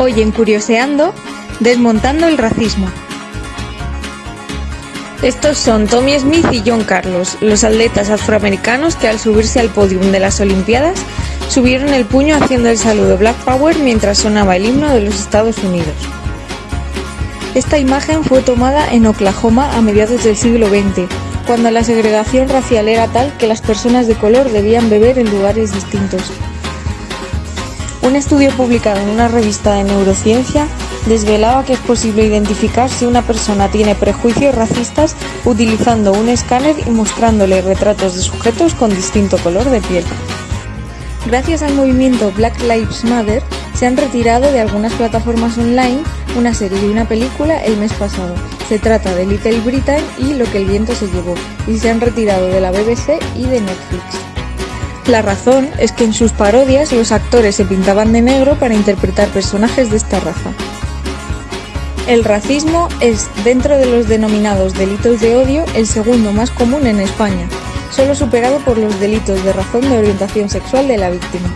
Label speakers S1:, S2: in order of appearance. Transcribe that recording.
S1: Hoy en Curioseando, desmontando el racismo. Estos son Tommy Smith y John Carlos, los atletas afroamericanos que al subirse al podium de las Olimpiadas subieron el puño haciendo el saludo Black Power mientras sonaba el himno de los Estados Unidos. Esta imagen fue tomada en Oklahoma a mediados del siglo XX, cuando la segregación racial era tal que las personas de color debían beber en lugares distintos. Un estudio publicado en una revista de neurociencia desvelaba que es posible identificar si una persona tiene prejuicios racistas utilizando un escáner y mostrándole retratos de sujetos con distinto color de piel. Gracias al movimiento Black Lives Matter, se han retirado de algunas plataformas online una serie y una película el mes pasado. Se trata de Little Britain y Lo que el viento se llevó, y se han retirado de la BBC y de Netflix. La razón es que en sus parodias los actores se pintaban de negro para interpretar personajes de esta raza. El racismo es, dentro de los denominados delitos de odio, el segundo más común en España, solo superado por los delitos de razón de orientación sexual de la víctima.